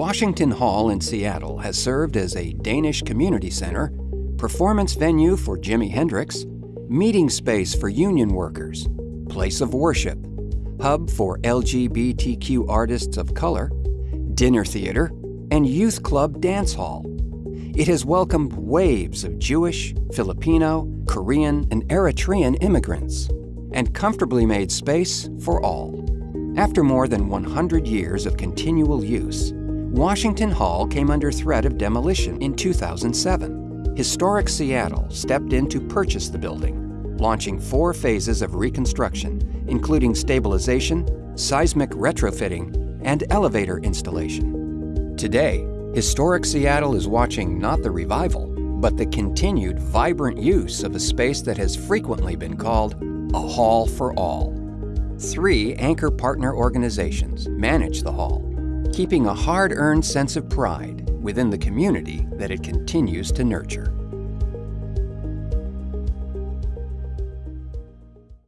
Washington Hall in Seattle has served as a Danish community center, performance venue for Jimi Hendrix, meeting space for union workers, place of worship, hub for LGBTQ artists of color, dinner theater, and youth club dance hall. It has welcomed waves of Jewish, Filipino, Korean, and Eritrean immigrants, and comfortably made space for all. After more than 100 years of continual use, Washington Hall came under threat of demolition in 2007. Historic Seattle stepped in to purchase the building, launching four phases of reconstruction, including stabilization, seismic retrofitting, and elevator installation. Today, Historic Seattle is watching not the revival, but the continued vibrant use of a space that has frequently been called a hall for all. Three anchor partner organizations manage the hall, keeping a hard-earned sense of pride within the community that it continues to nurture.